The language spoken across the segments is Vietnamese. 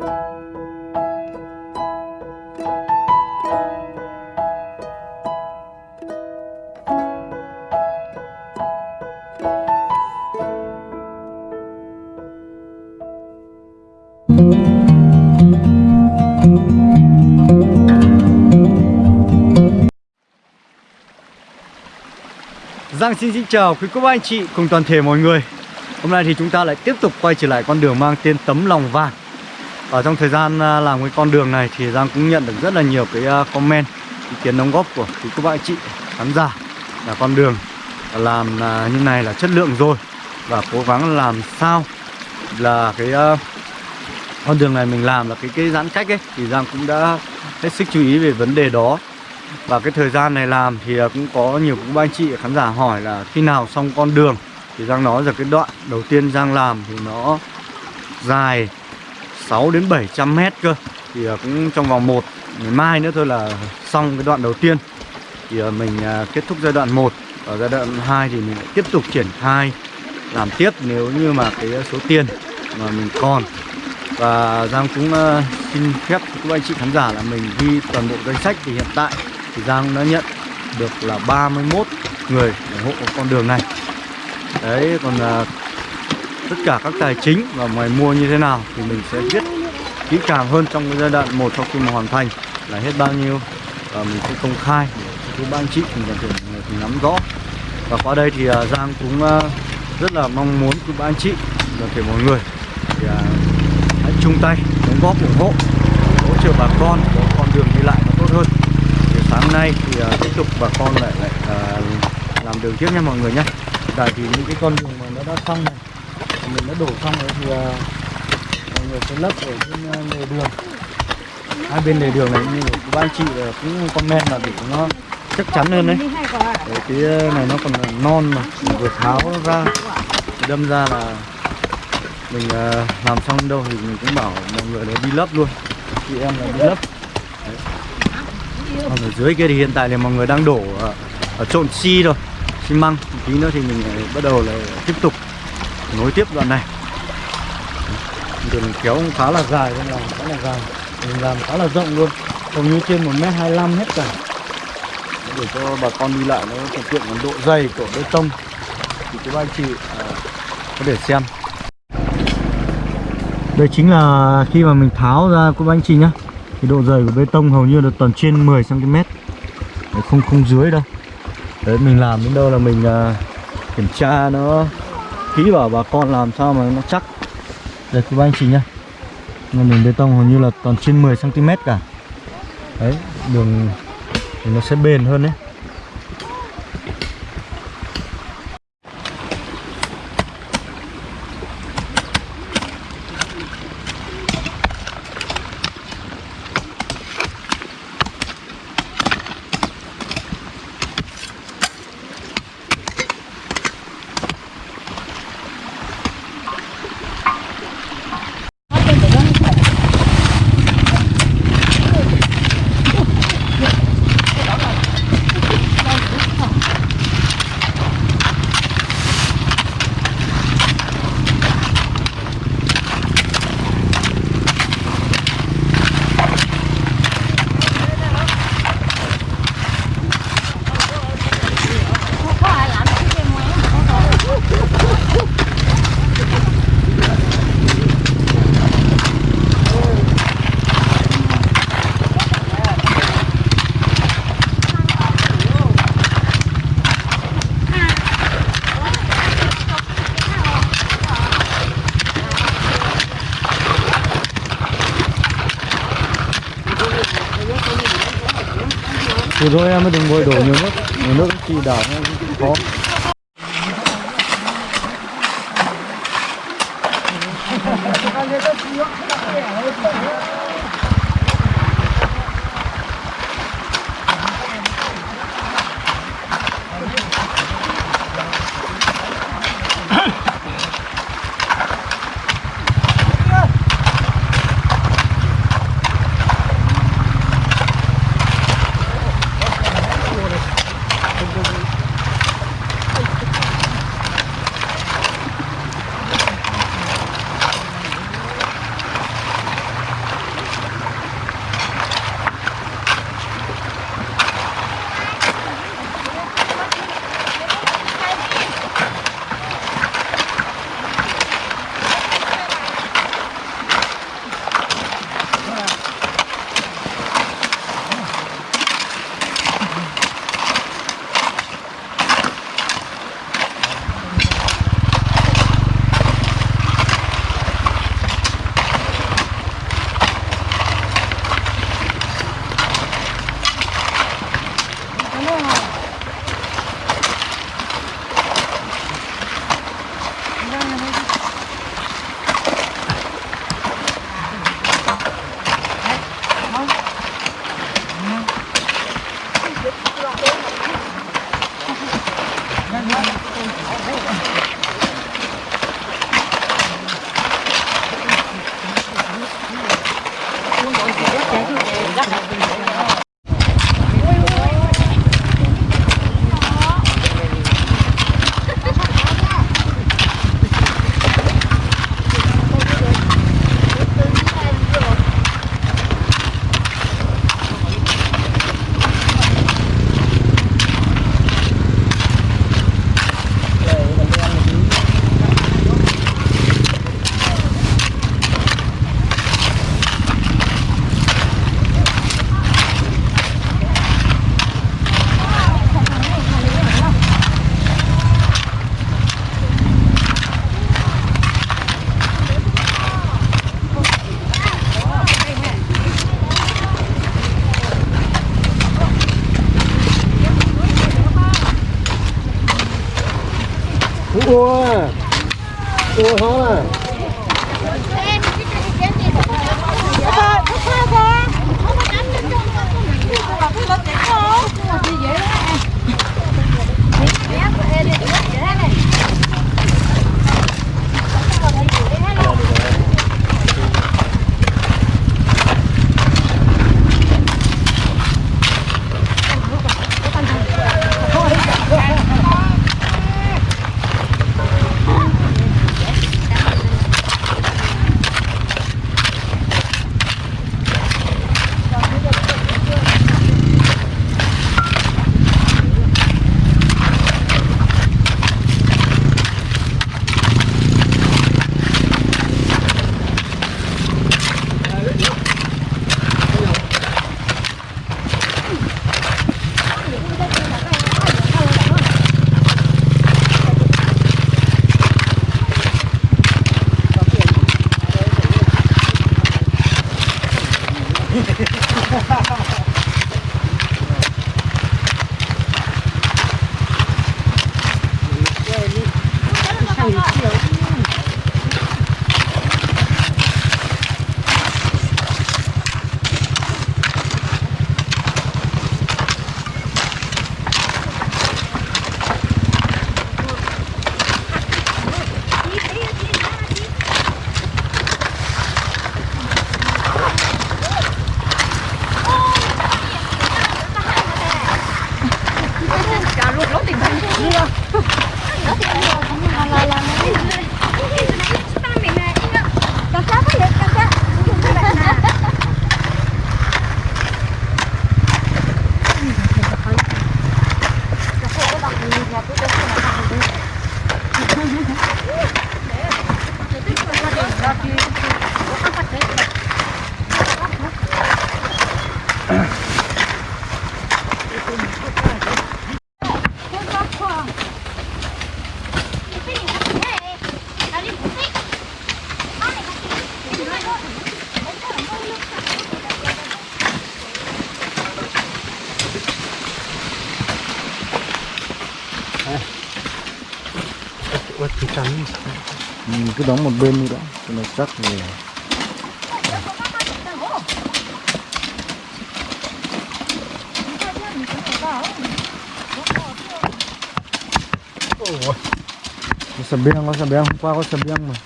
Giang xin xin chào quý cô bác anh chị cùng toàn thể mọi người. Hôm nay thì chúng ta lại tiếp tục quay trở lại con đường mang tên Tấm Lòng Vàng. Ở trong thời gian à, làm cái con đường này thì Giang cũng nhận được rất là nhiều cái à, comment, Ý kiến đóng góp của quý cô bác chị, khán giả, Là con đường làm à, như này là chất lượng rồi Và cố gắng làm sao là cái con đường này mình làm là cái cái giãn cách ấy, Thì Giang cũng đã hết sức chú ý về vấn đề đó. Và cái thời gian này làm thì cũng có nhiều cũng ba anh chị, khán giả hỏi là khi nào xong con đường. Thì Giang nói rằng cái đoạn đầu tiên Giang làm thì nó dài 6 đến 700 mét cơ. Thì ờ, cũng trong vòng 1 ngày mai nữa thôi là xong cái đoạn đầu tiên. Thì ờ, mình ờ, kết thúc giai đoạn 1 Ở giai đoạn 2 thì mình lại tiếp tục triển khai, làm tiếp nếu như mà cái số tiền mà mình còn. Và Giang cũng xin phép các anh chị khán giả là mình ghi toàn bộ danh sách thì hiện tại thì Giang đã nhận được là 31 người ủng hộ con đường này. Đấy, còn tất cả các tài chính và ngoài mua như thế nào thì mình sẽ viết kỹ càng hơn trong cái giai đoạn một sau khi mà hoàn thành là hết bao nhiêu. Và mình sẽ công khai để các anh chị cùng toàn thể người cùng nắm rõ. Và qua đây thì à, Giang cũng à, rất là mong muốn các anh chị toàn thể mọi người thì à, hãy chung tay, đóng góp, ủng hộ, hỗ trợ bà con có con đường đi lại nó tốt hơn. Thì sáng nay thì tiếp tục bà con lại lại làm đường tiếp nha mọi người nhé. Tại thì những cái con đường mà nó đã xong này đã đổ xong rồi thì à, mọi người sẽ lấp ở trên à, lề đường. Hai bên lề đường này như của anh chị cũng comment là để nó chắc chắn hơn đấy. Để cái à, này nó còn non mà mình vừa tháo ra. Đâm ra là mình làm xong đâu thì mình cũng bảo mọi người là đi lấp luôn. Chị em là đi lấp. Đấy. Còn ở dưới kia thì hiện tại thì mọi người đang đổ ở, trộn xi rồi xi măng. Tí nữa thì mình bắt đầu là tiếp tục nối tiếp đoạn này. Đường kéo cũng khá là dài nên làm khá là dài. Mình làm khá là rộng luôn hầu như trên một mét hai hết cả. Để cho bà con đi lại nó thuận tiện độ dày của bê tông. Thì các anh chị à, có thể xem. Đây chính là khi mà mình tháo ra của anh chị nhá. Thì độ dày của bê tông hầu như là toàn trên 10 cm không không dưới đâu. Đấy mình làm đến đâu là mình uh, kiểm tra nó kỹ bảo bà con làm sao mà nó chắc. Đây các anh chị nhá. Đường bê tông hầu như là toàn trên 10 cm cả. Đấy, đường thì nó sẽ bền hơn đấy. rồi em mới đừng vội đổ nhiều nước. Nhiều nước thì đảo khó Hãy subscribe 何 Gracias. cứ đóng một bên đi đã cho nó chắc rồi có sờ biang có sờ biang hôm qua có sờ biang mà.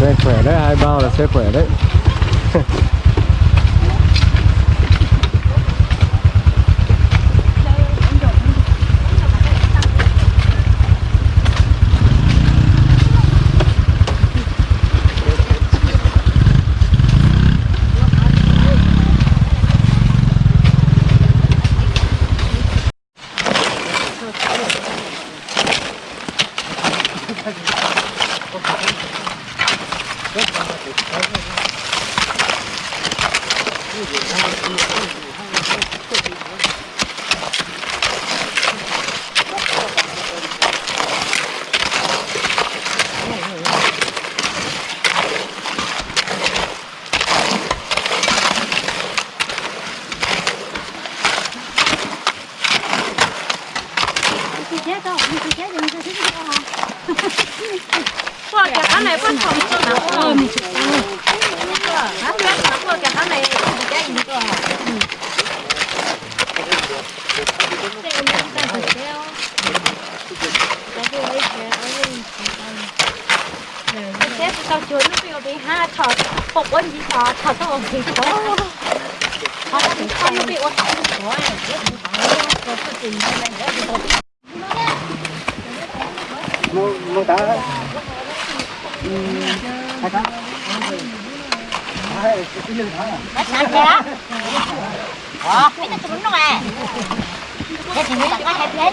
Xe khỏe đấy hai bao là xe khỏe đấy Qua cái cái này phân phòng cho nó ôm. Hả? Nó qua cái cái này cái gì cơ hả? Thế tao chuối nó biểu đi ha thọ phục ơn gì thọ thọ tao ổn thì có họ đã bị con nó bị ổn thọ có này biết không có có sự tình này nữa thì ổn Nó nó đã Hai tháng Hai, cái lưng thẳng à Bắt sẵn kìa Ờ, mấy cái trứng nó à Thế thì người ta có hai thế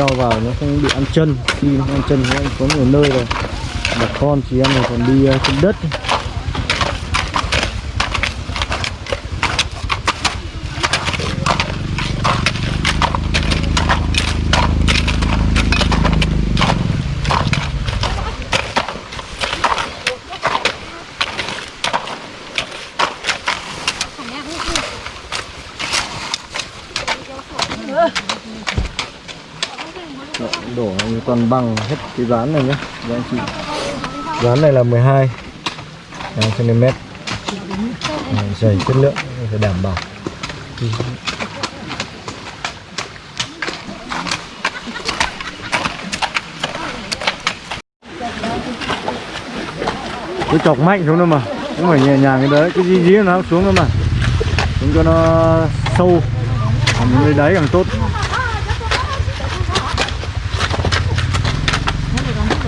đeo vào nó không bị ăn chân. Khi nó ăn chân thì có nhiều nơi rồi. Bà con chị em này còn đi ờ, trên đất đổ như toàn bằng hết cái ván này nhé. Các anh chị. Ván này là 12 cm. Dày chất lượng phải đảm bảo. Cứ chọc mạnh xuống thôi mà. Không phải nhẹ nhàng cái đấy cái gì gì nó xuống thôi mà. Xuống cho nó sâu. Còn nơi đáy càng tốt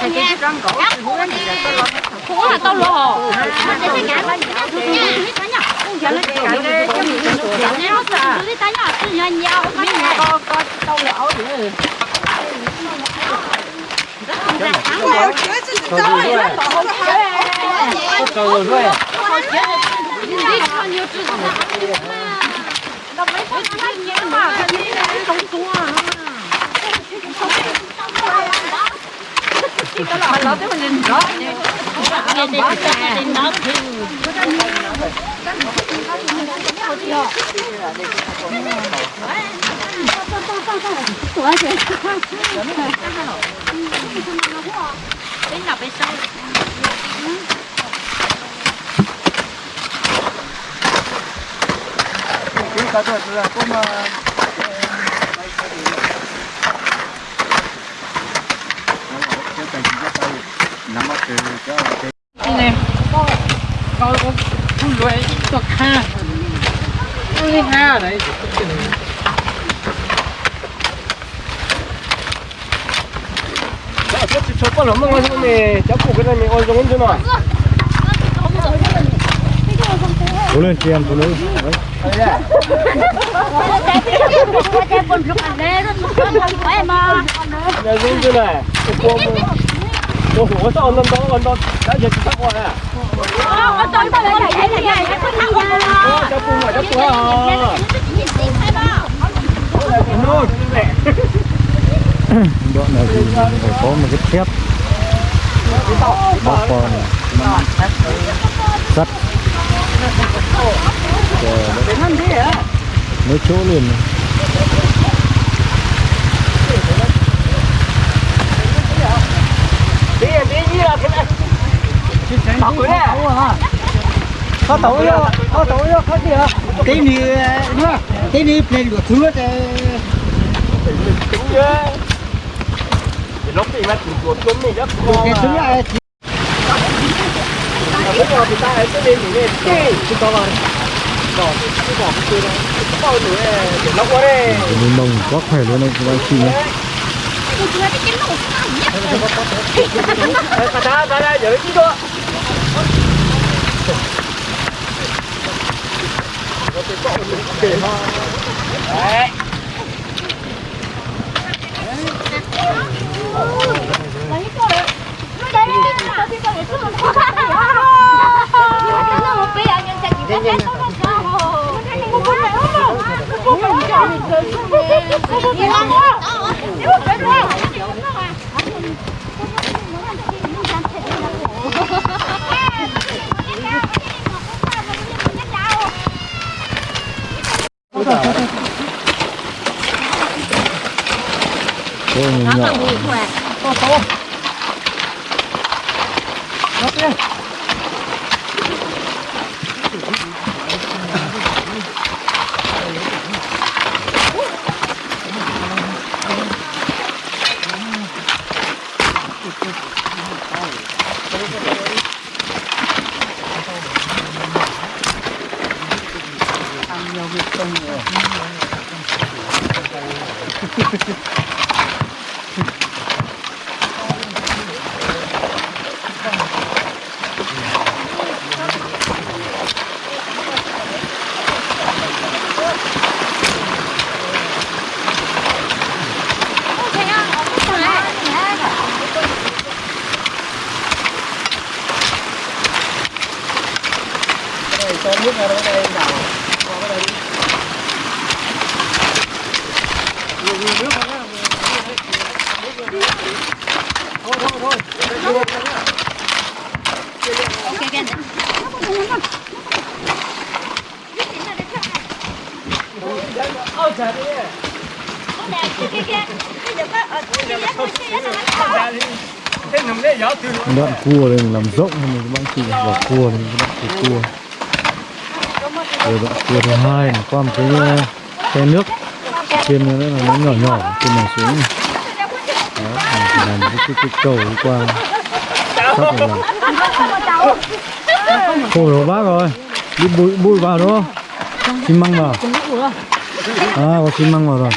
phải Cũng là tao lò. Mà để cái ngã lên. Giờ nó cái cái cái gì nó nó đi tay nhỏ tự nhiên nhau cái này có có tao lò nữa. cầu rồi cái thuật là cũng mà nắm bắt cái nè coi con con lưỡi cho ha. Con đi ha đấy. Cháu chỉ cho con lắm mà con này cháu cụ cái này mình ôi giống như nào cố lên chị em phụ nữ Hãy subscribe cho kênh Ghiền Mì Gõ Để không bỏ lỡ những video hấp dẫn Ôi sao ơn đó, ơn lên Đã dịch sắp qua nè Ôi, tôi tôi lại nhảy này này, nó thăng qua Ôi, cháu cung rồi, cháu cung rồi Đoạn này thì phải có một cái thép Bóc con Sắt Mấy chỗ liền này có tàu vô có tàu vô có gì hả cái này nữa cái này lên của thứ thì lúc thì mà của chúng mình rất ngon cái thứ này bây giờ thì ta hãy cứ lên thì lên chúng ta vào bỏ cái bỏ cái kia đó cái bao để lóc qua đây Cái này quá khỏe luôn anh chị nhé cái lỗ nhất Mà ta ra ra giữ chứ cơ Đấy Hãy subscribe cho kênh Ghiền Mì Gõ Để không bỏ lỡ những video hấp dẫn Nó còn mùi của à. Ô, ô. Nó kia. Đoạn cua đây mình làm rộng hơn mình các bạn chị vào cua này các bạn chị cua. Rồi đoạn cua thứ hai là qua một cái ờ, khe nước. Trên nó là nó nhỏ nhỏ trên này xuống này. đó mình chỉ làm cái, cái, cái cầu đi qua. Sắp rồi làm. Khổ rồi bác rồi đi bụi bụi vào đúng không? Xi măng vào. À có xi măng vào rồi.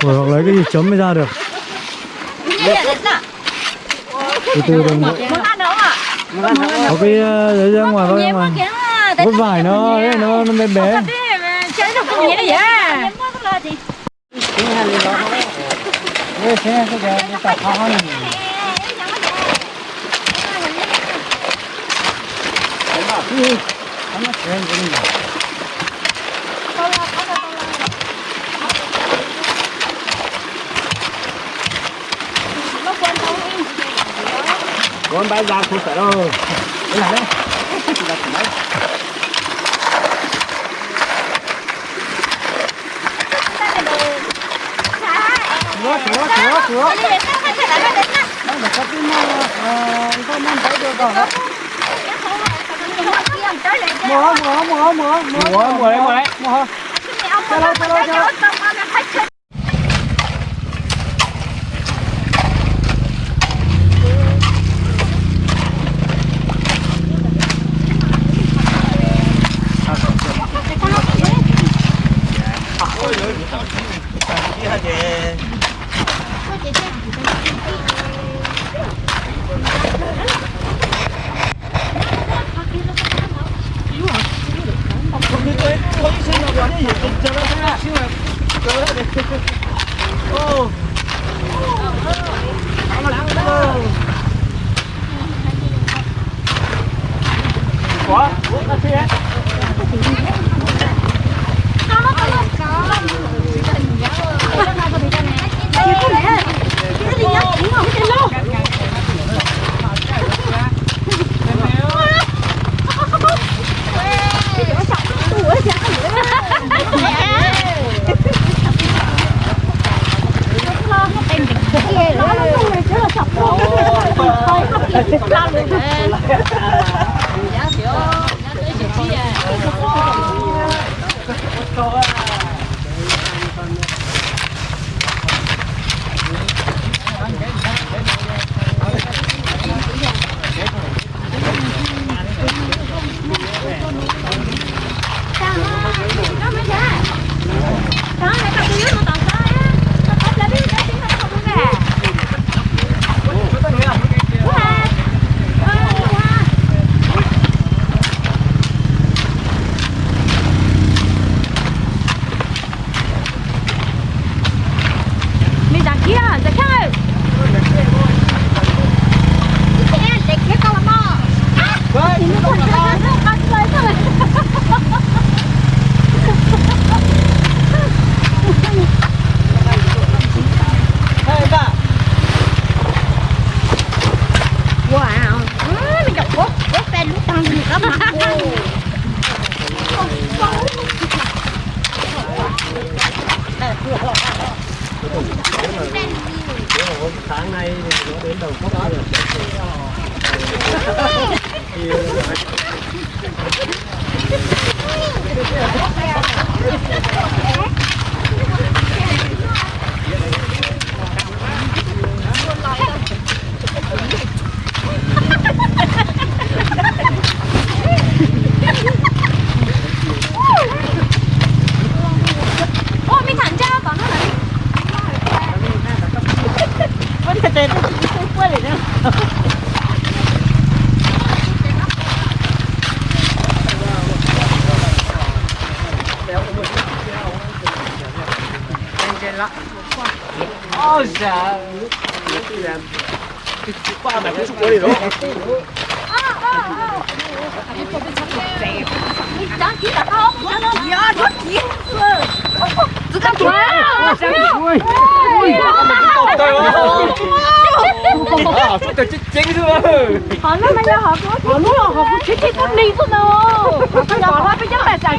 Rồi hoặc lấy cái gì chấm mới ra được từ từ đừng có cái ờ, đấy ra ngoài thôi ra ngoài có vải nó nó nó bé bé. Đánh nó xe cái này. Con bay ra không. Là cái đấy. Sửa, sửa, sửa, sửa. Đây là cái mà ờ, con mang tới được rồi. Mùa, mùa, mùa, mùa, mùa. Mùa, mùa đấy, mùa đấy. Mùa. Quá, sáng nay thì nó đến đầu cốc rồi Ta chính rồi Họ nó bây giờ họ có họ nó họ có chết chết con đi thôi đâu. Họ bỏ ra bây giờ là giải